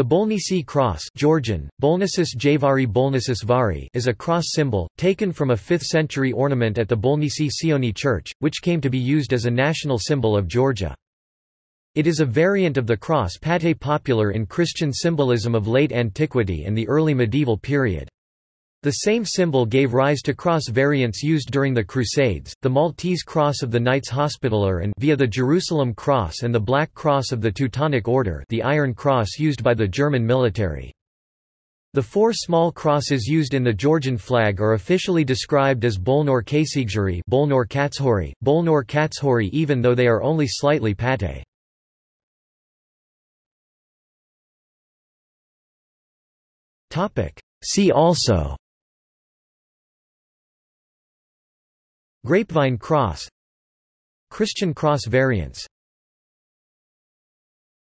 The Bolnisi cross Georgian, Bolnisis Javari Bolnisis Vari is a cross symbol, taken from a 5th-century ornament at the Bolnisi Sioni church, which came to be used as a national symbol of Georgia. It is a variant of the cross pattée popular in Christian symbolism of late antiquity and the early medieval period. The same symbol gave rise to cross variants used during the Crusades, the Maltese Cross of the Knights Hospitaller and via the Jerusalem Cross and the Black Cross of the Teutonic Order the Iron Cross used by the German military. The four small crosses used in the Georgian flag are officially described as Bolnor Kasigjuri Bolnor Katshori, Bolnor Katshori even though they are only slightly pattée. See also Grapevine cross Christian cross variants